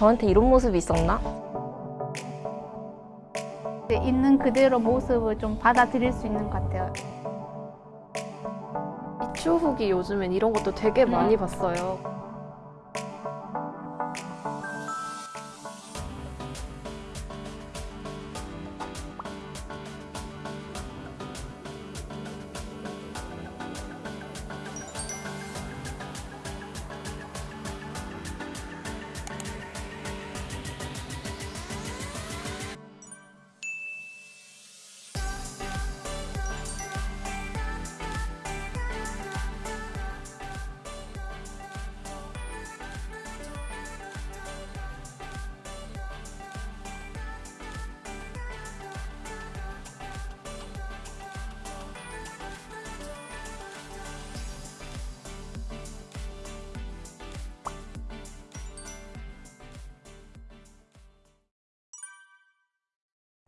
저한테 이런 모습이 있었나? 있는 그대로 모습을 좀 받아들일 수 있는 것 같아요. 추 후기 요즘엔 이런 것도 되게 많이 봤어요.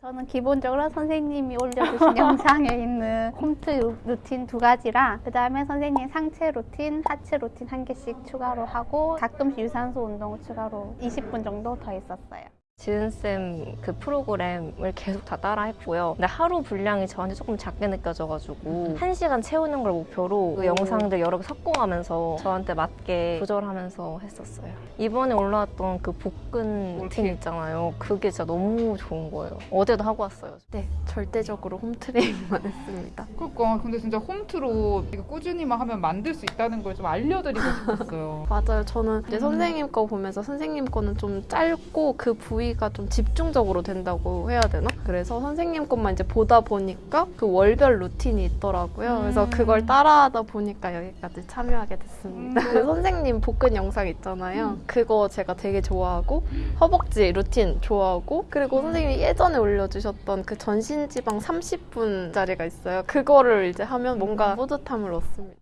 저는 기본적으로 선생님이 올려주신 영상에 있는 홈트 루- 루틴 두 가지랑 그 다음에 선생님 상체 루틴, 하체 루틴 한 개씩 추가로 하고 가끔씩 유산소 운동을 추가로 20분 정도 더 했었어요. 지은쌤 그 프로그램을 계속 다 따라 했고요. 근데 하루 분량이 저한테 조금 작게 느껴져가지고 한시간 채우는 걸 목표로 그 영상들 여러 개 섞어가면서 저한테 맞게 조절하면서 했었어요. 이번에 올라왔던 그 복근 루틴 있잖아요. 그게 진짜 너무 좋은 거예요. 어제도 하고 왔어요. 네, 절대적으로 홈트레이닝만 했습니다. 그러니까 근데 진짜 홈트로 꾸준히만 하면 만들 수 있다는 걸 좀 알려드리고 싶었어요. 맞아요. 저는 이제 음. 선생님 거 보면서 선생님 거는 좀 짧고 그 부위 가 좀 집중적으로 된다고 해야 되나? 그래서 선생님 것만 이제 보다 보니까 그 월별 루틴이 있더라고요. 그래서 음. 그걸 따라하다 보니까 여기까지 참여하게 됐습니다. 음. 그 선생님 복근 영상 있잖아요. 그거 제가 되게 좋아하고 허벅지 루틴 좋아하고 그리고 음. 선생님이 예전에 올려주셨던 그 전신 지방 30분짜리가 있어요. 그거를 이제 하면 뭔가 뿌듯함을 얻습니다.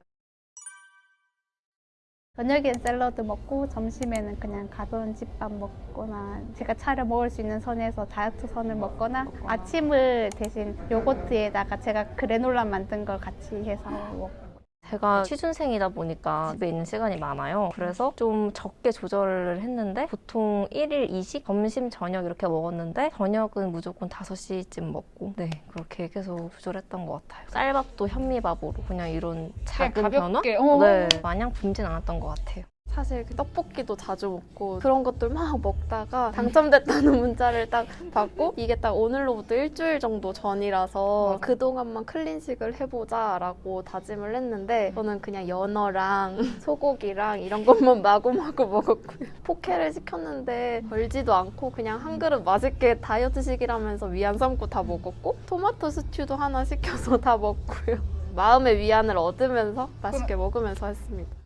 저녁엔 샐러드 먹고 점심에는 그냥 가벼운 집밥 먹거나 제가 차려 먹을 수 있는 선에서 다이어트 선을 먹거나 아침을 대신 요거트에다가 제가 그래놀라 만든 걸 같이 해서 먹고 제가 취준생이다 보니까 집에 있는 시간이 많아요. 그래서 좀 적게 조절을 했는데 보통 1일 2식 점심 저녁 이렇게 먹었는데 저녁은 무조건 5시쯤 먹고 네 그렇게 계속 조절했던 것 같아요. 쌀밥도 현미밥으로 그냥 이런 작은 변화? 어. 네 마냥 굶진 않았던 것 같아요. 사실 그 떡볶이도 자주 먹고 그런 것들 막 먹다가 당첨됐다는 문자를 딱 받고 이게 딱 오늘로부터 일주일 정도 전이라서 맞아. 그동안만 클린식을 해보자 라고 다짐을 했는데 저는 그냥 연어랑 소고기랑 이런 것만 마구마구 먹었고요. 포케를 시켰는데 벌지도 않고 그냥 한 그릇 맛있게 다이어트식이라면서 위안 삼고 다 먹었고 토마토 스튜도 하나 시켜서 다 먹고요. 마음의 위안을 얻으면서 맛있게 먹으면서 했습니다.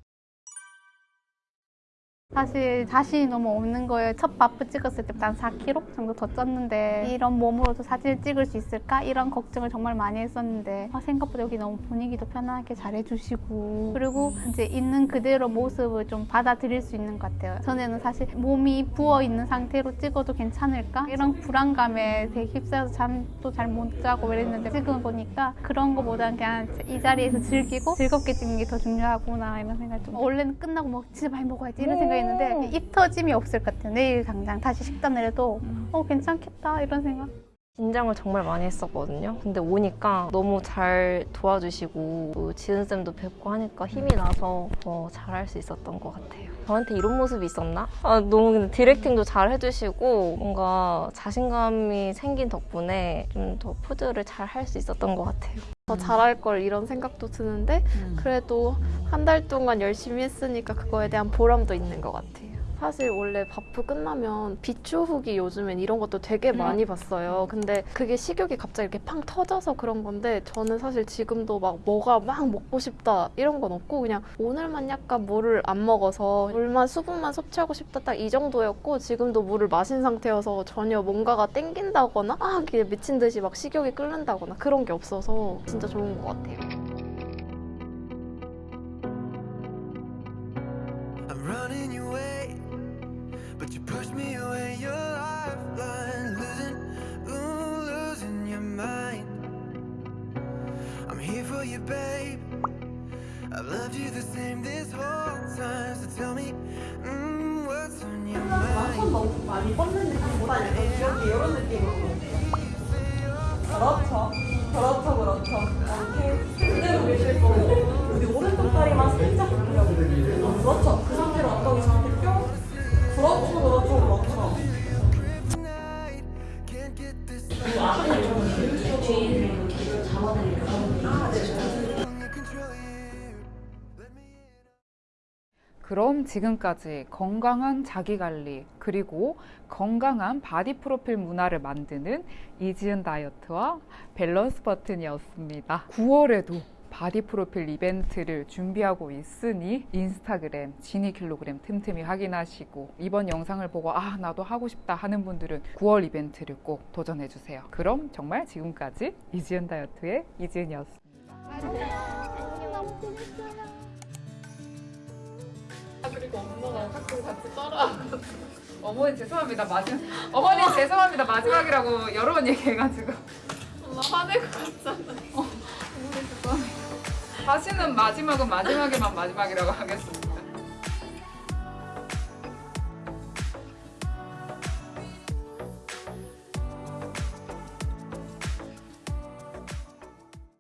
사실 자신이 너무 없는 거예요. 첫 바프 찍었을 때부터 한 4kg 정도 더 쪘는데 이런 몸으로도 사진을 찍을 수 있을까? 이런 걱정을 정말 많이 했었는데 아, 생각보다 여기 너무 분위기도 편하게 잘해주시고 그리고 이제 있는 그대로 모습을 좀 받아들일 수 있는 것 같아요. 전에는 사실 몸이 부어 있는 상태로 찍어도 괜찮을까? 이런 불안감에 되게 휩싸여서 잠도 잘 못 자고 이랬는데 지금 보니까 그런 거보다는 그냥 이 자리에서 즐기고 즐겁게 찍는 게 더 중요하구나 이런 생각이 좀 원래는 끝나고 뭐 진짜 많이 먹어야지 이런 생각 했는데 입 터짐이 없을 것 같아요. 내일 당장 다시 식단을 해도 어 괜찮겠다 이런 생각. 긴장을 정말 많이 했었거든요. 근데 오니까 너무 잘 도와주시고 또 지은쌤도 뵙고 하니까 힘이 나서 더 잘할 수 있었던 것 같아요. 저한테 이런 모습이 있었나? 아, 너무 근데 디렉팅도 잘 해주시고 뭔가 자신감이 생긴 덕분에 좀 더 푸드를 잘 할 수 있었던 것 같아요. 더 잘할 걸 이런 생각도 드는데 그래도 한 달 동안 열심히 했으니까 그거에 대한 보람도 있는 것 같아요. 사실 원래 바프 끝나면 비추 후기 요즘엔 이런 것도 되게 음. 많이 봤어요. 근데 그게 식욕이 갑자기 이렇게 팡 터져서 그런 건데 저는 사실 지금도 막 뭐가 막 먹고 싶다 이런 건 없고 그냥 오늘만 약간 물을 안 먹어서 물만 수분만 섭취하고 싶다 딱 이 정도였고 지금도 물을 마신 상태여서 전혀 뭔가가 땡긴다거나 아 이게 미친 듯이 막 식욕이 끓는다거나 그런 게 없어서 진짜 좋은 것 같아요. you, babe. I've loved you the same this whole time. So tell me, mm, what's on your mind? 많이 뻗는 느낌보다 약간 귀엽게 이런 느낌으로. 그렇죠. 그렇죠, 그럼 지금까지 건강한 자기관리 그리고 건강한 바디 프로필 문화를 만드는 이지은 다이어트와 밸런스 버튼이었습니다. 9월에도 바디 프로필 이벤트를 준비하고 있으니 인스타그램 지니 킬로그램 틈틈이 확인하시고 이번 영상을 보고 아 나도 하고 싶다 하는 분들은 9월 이벤트를 꼭 도전해 주세요. 그럼 정말 지금까지 이지은 다이어트의 이지은이었습니다. 그 리고 엄마가 가끔 같이 따라하고 어머니 죄송합니다. 마지막 어머니 죄송합니다. 마지막이라고 여러 번 얘기해가지고. 엄마 화낼 것 같잖아 죄송합니다 다시는 마지막은 마지막에만 마지막이라고 하겠습니다